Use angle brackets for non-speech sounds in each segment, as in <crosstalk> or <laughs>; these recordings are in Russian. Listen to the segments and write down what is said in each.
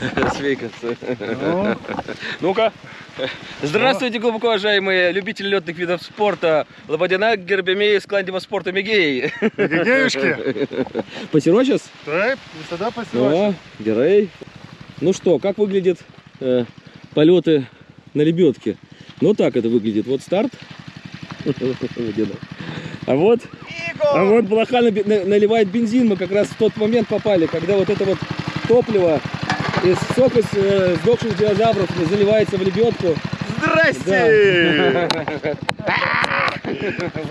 <laughs> Свейкаться. Ну, Ну-ка. Здравствуйте, глубоко уважаемые любители летных видов спорта. Лободина, Гербемей, Скландима спорта Мегей. Геюшки. <laughs> Посерочес? Так, тогда посылаешь. О, Герей. Ну что, как выглядят э, полеты на лебедке? Ну так это выглядит. Вот старт. <laughs> А вот, а вот блоха наливает бензин. Мы как раз в тот момент попали, когда вот это вот топливо из сок из э, сдохших динозавров заливается в лебедку. Здрасте! <laughs>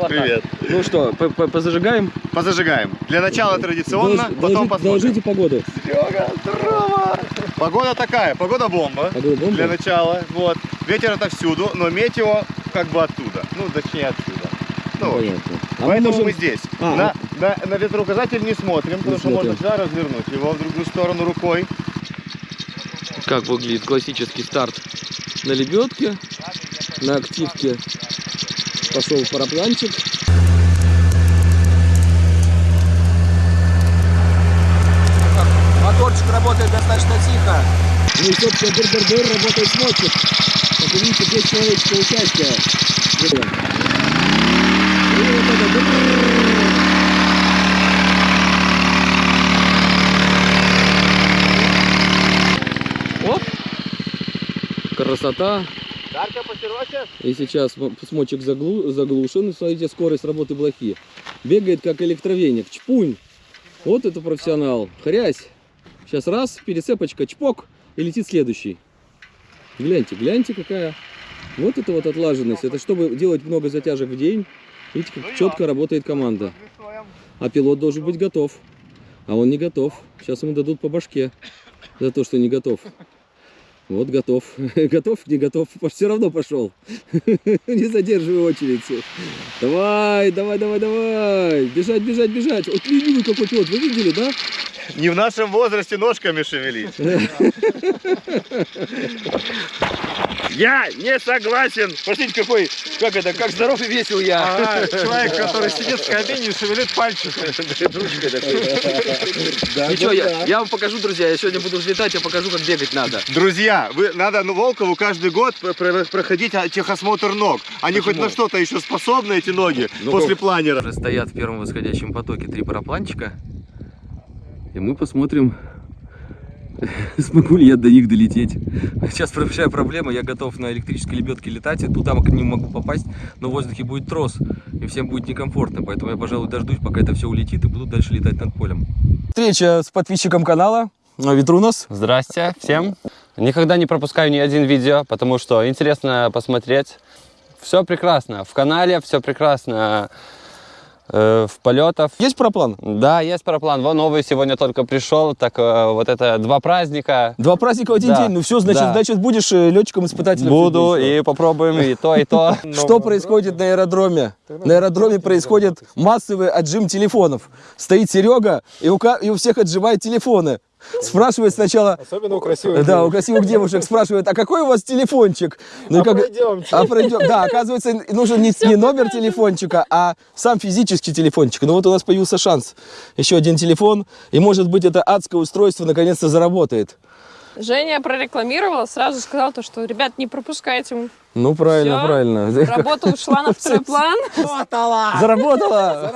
Привет. Ну что, по- по- позажигаем? Позажигаем. Для начала традиционно, потом посмотрим. Доложите погоду. Серега, здорово! Погода такая, погода бомба. Погода бомба? Для начала, вот. Ветер отовсюду, но метео как бы оттуда. Ну, точнее отсюда. Ну, Понятно. А Поэтому можем- мы здесь. А, на, на, на ветроуказатель не смотрим, потому что смотрим. можно всегда развернуть его в другую сторону рукой. Как выглядит классический старт на лебедке, на активке пошел парапланчик. Моторчик работает достаточно тихо. Ну и, собственно, дыр-дыр-дыр работает смотчик. Как вы видите, без человеческого участия. И вот это дыр-дыр-дыр. Оп! Красота! И сейчас смочек заглу- заглушен. Смотрите, скорость работы блохи. Бегает как электровеник. Чпунь. Вот это профессионал. Хрясь. Сейчас раз, перецепочка, чпок, и летит следующий. Гляньте, гляньте какая. Вот это вот отлаженность. Это чтобы делать много затяжек в день. Видите, как четко работает команда. А пилот должен быть готов. А он не готов. Сейчас ему дадут по башке за то, что не готов. Вот готов. <laughs> Готов, не готов. <laughs> Все равно пошел. <laughs> Не задерживай очередь. Давай, давай, давай, давай. Бежать, бежать, бежать. Вот ленивый какой пилот. Вы видели, да? Не в нашем возрасте ножками шевелить. Я не согласен. Посмотрите, какой, как это, как здоров и весел я. человек, который сидит в кабине и шевелит пальчиками. Ничего, я, я вам покажу, друзья. Я сегодня буду взлетать, я покажу, как бегать надо. Друзья, вы, надо ну, Волкову каждый год про- про- проходить а, техосмотр ног. Они хоть Почему? на что-то еще способны, эти ноги, Ну, после как? планера. Уже стоят в первом восходящем потоке три парапланчика. И мы посмотрим, <laughs> смогу ли я до них долететь. Сейчас большая проблема, я готов на электрической лебедке летать, и туда к ним могу попасть, но в воздухе будет трос, и всем будет некомфортно. Поэтому я, пожалуй, дождусь, пока это все улетит, и буду дальше летать над полем. Встреча с подписчиком канала. Ветрунос. Здрасте всем. Никогда не пропускаю ни один видео, потому что интересно посмотреть. Все прекрасно. В канале все прекрасно. Э, в полетах. Есть параплан? Да, есть параплан. Вон новый сегодня только пришел. Так э, вот это два праздника. Два праздника в один Да. день. Ну все, значит, Да. значит будешь летчиком-испытателем. Буду и попробуем и то, и то. <laughs> Что происходит на аэродроме? На аэродроме происходит массовый отжим телефонов. Стоит Серега и у всех отжимает телефоны. <laughs> Спрашивает сначала... Особенно у красивых Да, у красивых девушек спрашивает, а какой у вас телефончик? Ну, и как- пройдемте. А пройдем. Да, оказывается, нужен не, не номер телефончика, а сам физический телефончик. Ну вот у нас появился шанс. Еще один телефон, и может быть это адское устройство наконец-то заработает. Женя прорекламировала, сразу сказала то, что, ребят, не пропускайте. Ну, правильно, Всё. правильно. Работа ушла на второй план. <laughs> Заработала!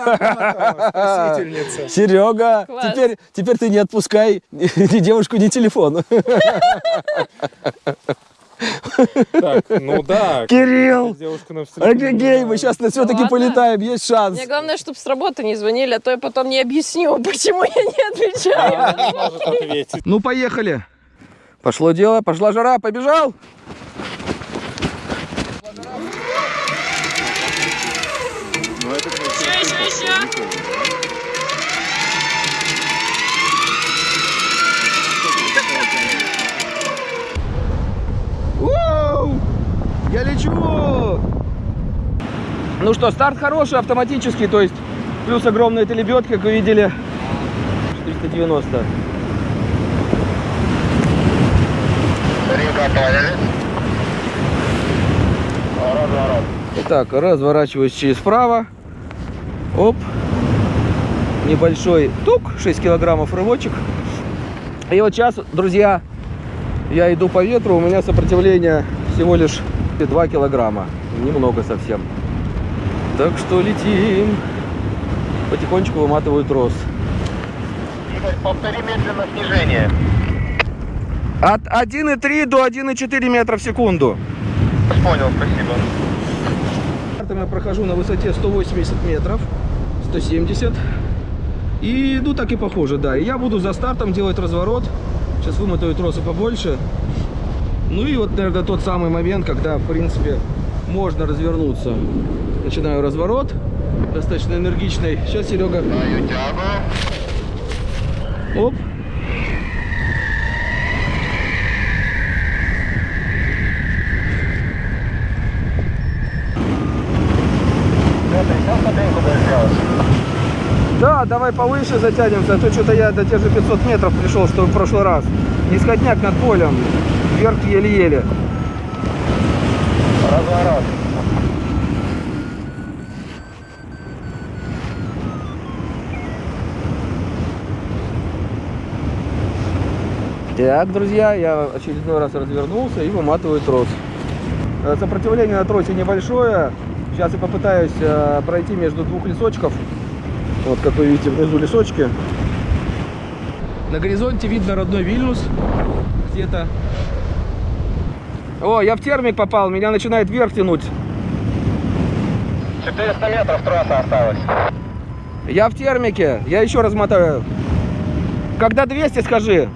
Спасительница. Серега, Класс. теперь, теперь ты не отпускай ни девушку, ни телефон. Так, ну да. Кирилл! Офигей, мы сейчас все-таки Ладно. полетаем, есть шанс. Мне главное, чтобы с работы не звонили, а то я потом не объясню, <laughs> почему я не отвечаю. не может ответить. Ну, поехали. Пошло дело, пошла жара, побежал. Еще, еще, еще. Воу! Я лечу! Ну что, старт хороший, автоматический, то есть плюс огромная эта лебедка, как вы видели. 390. Итак, разворачиваюсь через вправо. Оп. Небольшой тук, 6 килограммов рывочек. И вот сейчас, друзья, Я иду по ветру, у меня сопротивление всего лишь 2 килограмма. Немного совсем. Так что летим. Потихонечку выматываю трос. Игорь, повтори медленно снижение. От 1,3 до 1,4 метра в секунду. Понял, спасибо. Стартом я прохожу на высоте 180 метров, 170. И иду так и похоже, да. И я буду за стартом делать разворот. Сейчас вымотаю тросы побольше. Ну и вот, наверное, тот самый момент, когда, в принципе, можно развернуться. Начинаю разворот. Достаточно энергичный. Сейчас, Серега. Оп. Да, давай повыше затянемся, а то что-то я до тех же 500 метров пришел, что в прошлый раз. Нисходняк над полем, вверх еле-еле. Разворот. Так, друзья, я очередной раз развернулся и выматываю трос. Э, Сопротивление на тросе небольшое. Сейчас я попытаюсь э, пройти между двух лесочков. Вот, как вы видите, внизу лесочки. На горизонте видно родной Вильнюс. Где-то. О, я в термик попал, меня начинает вверх тянуть. 400 метров трасса осталось. Я в термике, я еще размотаю. Когда 200, скажи.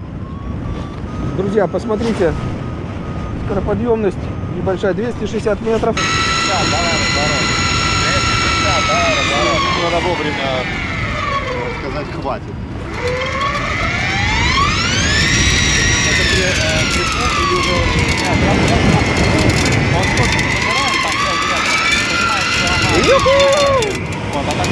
Друзья, посмотрите. Скороподъемность небольшая, 260 метров. Надо вовремя э, сказать хватит. Это при, э, при или уже... Он просто забирает, там 5 метров, понимаешь, что ага. Вот, а так.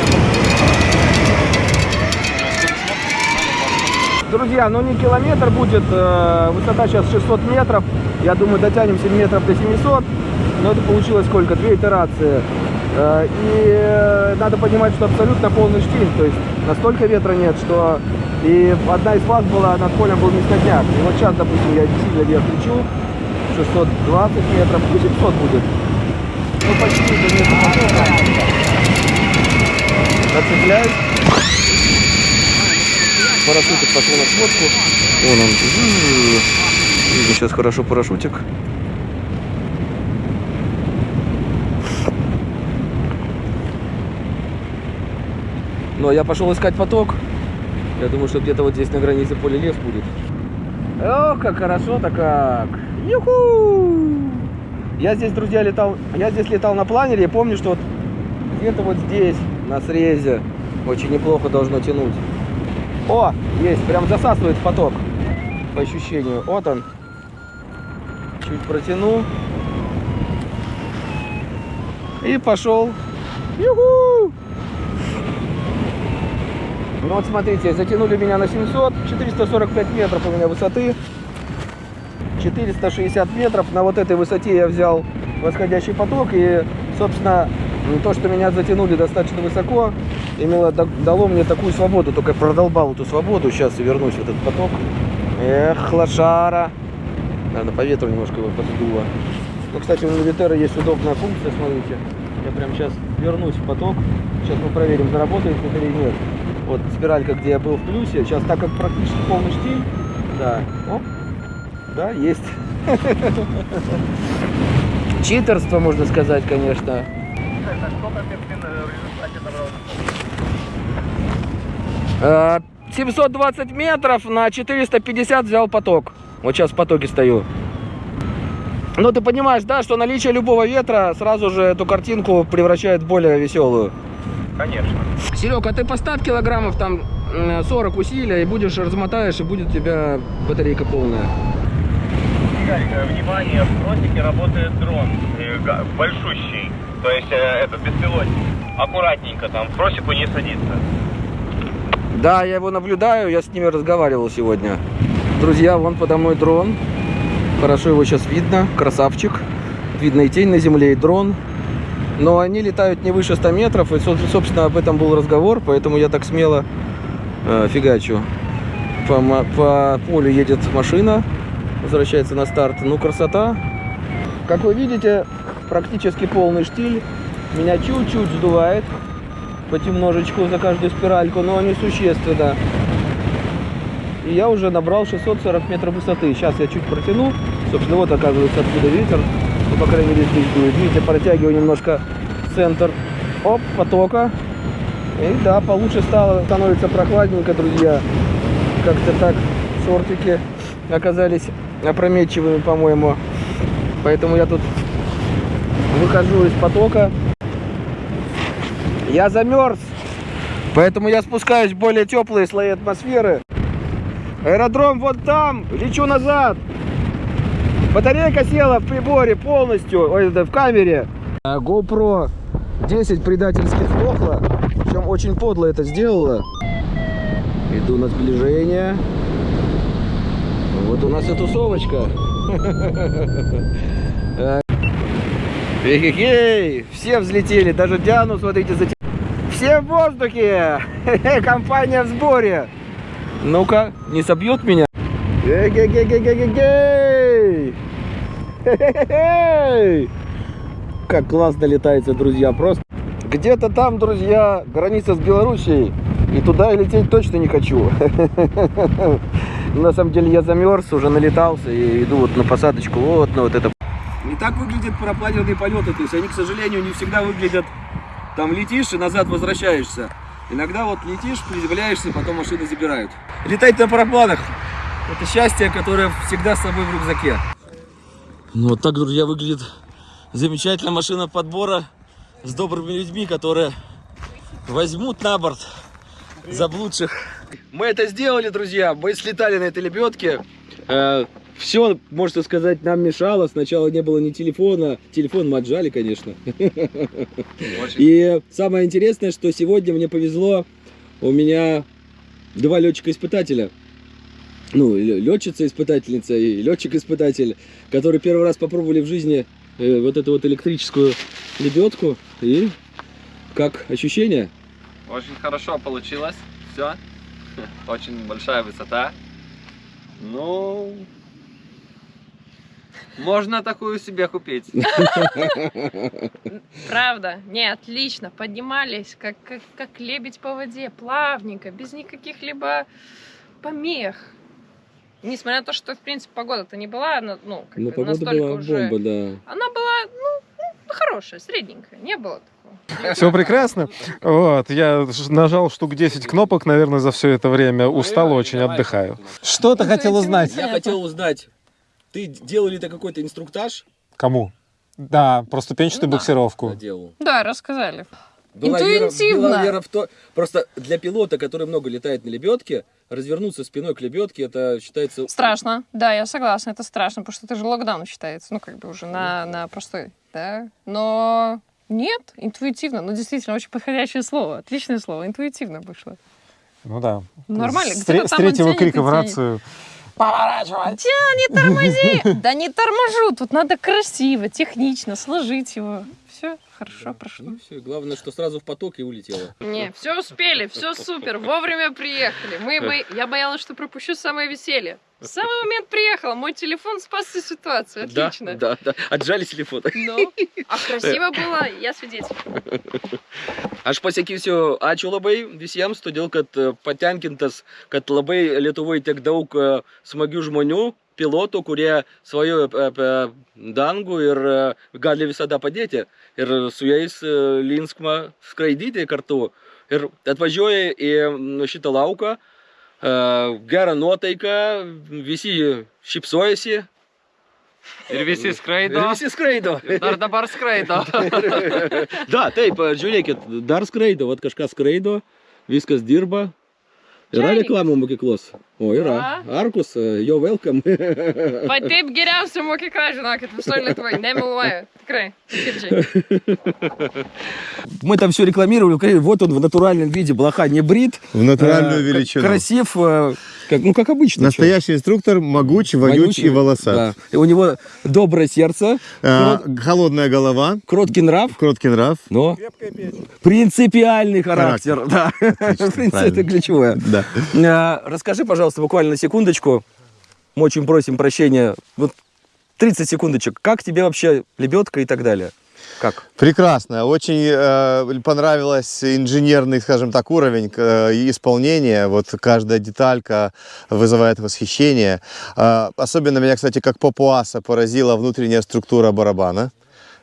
Друзья, ну не километр будет, э, высота сейчас 600 метров. Я думаю, дотянемся метров до 700. Но это получилось сколько? Две итерации. Э, И э, надо понимать, что абсолютно полный штиль. То есть настолько ветра нет, что... И одна из фаз была, над полем был низкотняк. И вот сейчас, допустим, я сильно вверх лечу. 620 метров, ну 700 будет. Ну почти до потока. Зацепляюсь. Парашютик пошел на сводку. Вон он. Видно сейчас хорошо парашютик. Но я пошел искать поток. Я думаю, что где-то вот здесь на границе поля лес будет. Ох, как хорошо-то как. Юху! Я здесь, друзья, летал. Я здесь летал на планере. Я помню, что вот где-то вот здесь, на срезе, очень неплохо должно тянуть. О, есть, прям засасывает поток. По ощущению. Вот он. Чуть протяну. И пошел. Юху! Ну вот смотрите, затянули меня на 700, 445 метров у меня высоты. 460 метров. На вот этой высоте я взял восходящий поток. И, собственно, то, что меня затянули достаточно высоко, имело, да- дало мне такую свободу. Только продолбал эту свободу. Сейчас вернусь в этот поток. Эх, лошара. Наверное, по ветру немножко его поддуло. Ну, кстати, у Навитера есть удобная функция, смотрите. Я прям сейчас вернусь в поток. Сейчас мы проверим, заработает это или нет. Вот спиралька, где я был в плюсе. Сейчас, так как практически полный штиль, да, оп, да, есть. Читерство, можно сказать, конечно. Э, 720 метров на 450 взял поток. Вот сейчас в потоке стою. Ну, ты понимаешь, да, что наличие любого ветра сразу же эту картинку превращает в более веселую. Конечно. Серег, а ты поставь килограммов там э, 40 усилия и будешь размотаешь, и будет у тебя батарейка полная. Игорь, э, внимание, в тросике работает дрон, э, большущий, то есть э, этот беспилотник. Аккуратненько там, в просеку не садится. Да, я его наблюдаю, я с ними разговаривал сегодня. Друзья, вон подо мной дрон. Хорошо его сейчас видно, красавчик. Видно и тень на земле, и дрон. Но они летают не выше 100 метров, и, со- собственно, об этом был разговор, поэтому я так смело э, фигачу. По, по полю едет машина, возвращается на старт. Ну, красота. Как вы видите, практически полный штиль. Меня чуть-чуть сдувает понемножечку за каждую спиральку, но не существенно. И я уже набрал 640 метров высоты. Сейчас я чуть протяну. Собственно, вот оказывается откуда ветер. Ну, по крайней мере, здесь дует. Видите, протягиваю немножко центр. Оп, потока. И да, получше стало. Становится прохладненько, друзья. Как-то так шортики оказались опрометчивыми, по-моему. Поэтому я тут выхожу из потока. Я замерз. Поэтому я спускаюсь в более теплые слои атмосферы. Аэродром вот там. Лечу назад. Батарейка села в приборе полностью. Ой, да, в камере. А GoPro 10 предательски сдохла. Причем очень подло это сделала. Иду на сближение. Вот у нас и тусовочка. <laughs> Эй, все взлетели, даже Диану, смотрите, затя... Все в воздухе! Компания в сборе! Ну-ка, не собьет меня? Эй-гей-гей-гей-гей-гей! Как классно летается, друзья, просто. Где-то там, друзья, граница с Белоруссией. И туда я лететь точно не хочу. На самом деле я замерз, уже налетался и иду вот на посадочку, вот на вот это. Не так выглядят парапланерные полеты, то есть они, к сожалению, не всегда выглядят, там летишь и назад возвращаешься. Иногда вот летишь, приземляешься, потом машины забирают. Летать на парапланах – это счастье, которое всегда с собой в рюкзаке. Ну вот так, друзья, выглядит замечательная машина подбора с добрыми людьми, которые возьмут на борт заблудших. Мы это сделали, друзья. Мы слетали на этой лебедке. все, можно сказать, нам мешало. Сначала не было ни телефона. Телефон мы отжали, конечно. И самое интересное, что сегодня мне повезло. У меня два летчика-испытателя. Ну, летчица-испытательница и летчик-испытатель, которые первый раз попробовали в жизни э, вот эту вот электрическую лебедку. И как ощущение? Очень хорошо получилось. Все. <laughs> Очень большая высота. Ну, можно такую себе купить. <laughs> Правда? Не, отлично. Поднимались, как, как, как лебедь по воде, плавненько, без никаких либо помех. Несмотря на то, что, в принципе, погода-то не была, она, ну, как Ну, бы погода настолько была уже... бомба, да. Она была, ну, ну, хорошая, средненькая, не было такого. Все прекрасно. Вот, я нажал штук 10 кнопок, наверное, за все это время. Устал очень, отдыхаю. Что ты хотел узнать? Я хотел узнать, ты делал ли ты какой-то инструктаж? Кому? Да, про ступенчатую Да, буксировку. делал. Да, рассказали. Была вера- Интуитивно. была вера в то... Просто для пилота, который много летает на лебедке, развернуться спиной к лебедке, это считается... Страшно, да, я согласна, это страшно, потому что это же локдаун считается, ну, как бы уже на, на простой, да. Но нет, интуитивно, ну, действительно, очень подходящее слово, отличное слово, интуитивно вышло. Ну да. Нормально, С, где-то с там он третьего тянет крика в рацию. Тя, не тормози! <laughs> Да не торможу, тут надо красиво, технично сложить его. Все хорошо прошло. Ну, всё, главное, что сразу в поток и улетело. Не, все успели, все супер, вовремя приехали. Мы бо- Я боялась, что пропущу самое веселье. В самый момент приехала, мой телефон спас всю ситуацию, отлично. Да, да, отжали телефон. Ну, а красиво было, я свидетель. Aš pasakysiu ačiū labai visiems, todėl kad patenkintas, kad labai Lietuvoje tiek daug smagių žmonių, pilotų, kurie svajoja apie- dangų ir gali visada padėti. Ir su jais linksma skraidyti kartu. Ir atvažiuoja į šitą lauką, gerą nuotaiką, visi šypsojasi. Ir visi Ir skraido. visi skraido. Dar dabar skraido. Da, taip, žiūrėkit, dar skraido, vat kažkas skraido, viskas dirba. Yra reklamų mokyklos. O, yra. Arkus, jo welcome. Va taip geriausia mokykla, žinokit, visoje Lietuvoje, nemeluoju, tikrai, širdžiai. Мы там все рекламировали. Вот он в натуральном виде, блоха не брит. В натуральную Э, величину. Красив, э, как, ну как обычно. Настоящий инструктор, могуч, вонюч Вонючий, и волосат. да. У него доброе сердце, А, холодная голова, кроткий нрав, кроткий нрав. но принципиальный характер. Да. <laughs> В принципе, это ключевое. Да. А, Расскажи, пожалуйста, буквально на секундочку, Мы очень просим прощения. Вот 30 секундочек. Как тебе вообще лебедка и так далее? Как? Прекрасно. Очень э, понравилось инженерный, скажем так, уровень э, исполнения. Вот каждая деталька вызывает восхищение. Э, особенно меня, кстати, как папуаса поразила внутренняя структура барабана.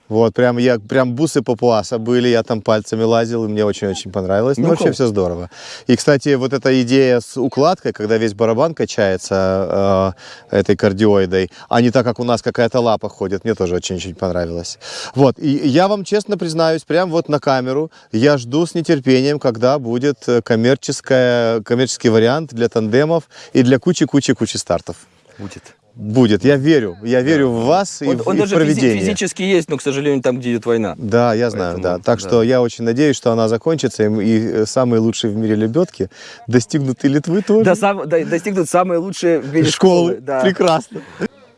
Вот, прям я, прям бусы папуаса были, я там пальцами лазил, и мне очень-очень понравилось. Ну, Ну, вообще все здорово. И, кстати, вот эта идея с укладкой, когда весь барабан качается э, этой кардиоидой, а не так, как у нас какая-то лапа ходит, мне тоже очень-очень понравилось. Вот, и я вам честно признаюсь, прям вот на камеру, я жду с нетерпением, когда будет э, коммерческая, коммерческий вариант для тандемов и для кучи-кучи-кучи стартов. Будет. Будет, я верю, я верю в вас и Он, в, он и в даже физи- проведение. физически есть, но, к сожалению, там, где идет война. Да, я знаю, Поэтому, да. Так да. что я очень надеюсь, что она закончится, и, и э, самые лучшие в мире лебедки достигнут и Литвы тоже. Да, сам, да, достигнут самые лучшие в мире школы. Да. Прекрасно.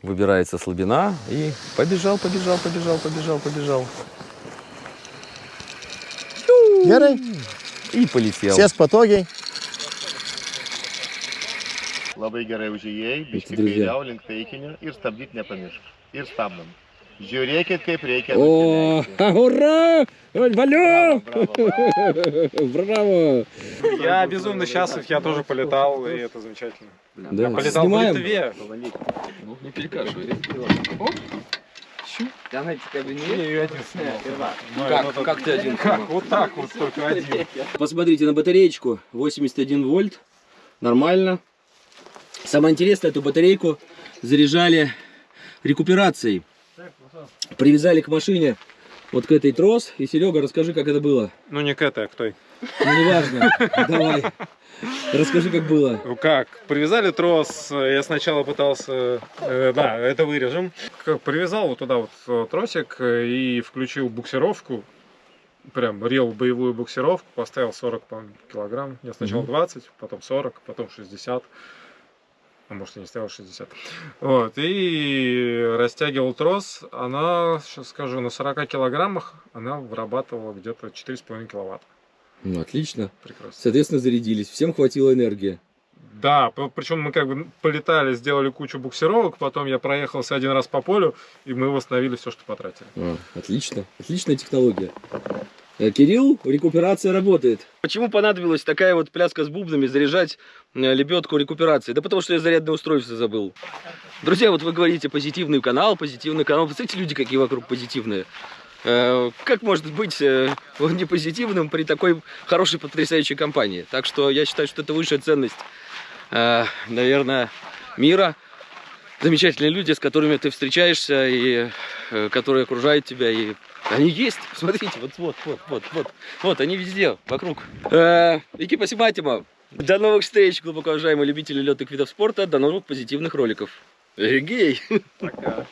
Выбирается слабина и побежал, побежал, побежал, побежал, побежал. Gerai, И полетел. sės patogiai. Labai gerai užėjai, biškai друзья. kairiau link taikinio ir stabdyti nepamiršk. Ir stabdom. Žiūrėkit, kaip reikia. О, nusilenkti. <laughs> ура! Валю! <laughs> Браво! Я безумно счастлив, я тоже полетал, и это замечательно. Да. Я полетал Снимаем. в Литве. Ну, не перекашивай. Она тебя Я один снимал. Ну, Как, как ты один? Как? Вот так вот, только один. Посмотрите на батареечку. 81 вольт. Нормально. Самое интересное, эту батарейку заряжали рекуперацией. Привязали к машине вот к этой трос. И, Серега, расскажи, как это было. Ну не к этой, а к той. Ну, неважно. <laughs> Давай. Расскажи, как было. Ну как? Привязали трос, я сначала пытался, э, да, это вырежем. Привязал вот туда вот э, тросик э, и включил буксировку, прям рел боевую буксировку, поставил 40 по-моему, килограмм. Я сначала Мгм. 20, потом 40, потом 60. А может, я не ставил 60. Вот, и растягивал трос. Она, сейчас скажу, на 40 килограммах она вырабатывала где-то 4,5 киловатта. Ну, отлично. Прекрасно. Соответственно, зарядились. Всем хватило энергии. Да, причем мы как бы полетали, сделали кучу буксировок, потом я проехался один раз по полю, и мы восстановили все, что потратили. А, отлично. Отличная технология. Э, Кирилл, рекуперация работает. Почему понадобилась такая вот пляска с бубнами заряжать лебедку рекуперации? Да потому что я зарядное устройство забыл. Друзья, вот вы говорите позитивный канал, позитивный канал. Представляете, люди какие вокруг позитивные. Э, Как может быть э, он не позитивным при такой хорошей, потрясающей компании? Так что я считаю, что это высшая ценность, э, наверное, мира. Замечательные люди, с которыми ты встречаешься и э, которые окружают тебя. И они есть. <laughs> Смотрите, вот, вот, вот, вот, вот. Вот, они везде, вокруг. Э, Iki pasimatymo. До новых встреч, глубоко уважаемые любители летных видов спорта. До новых позитивных роликов. Эгей! Пока.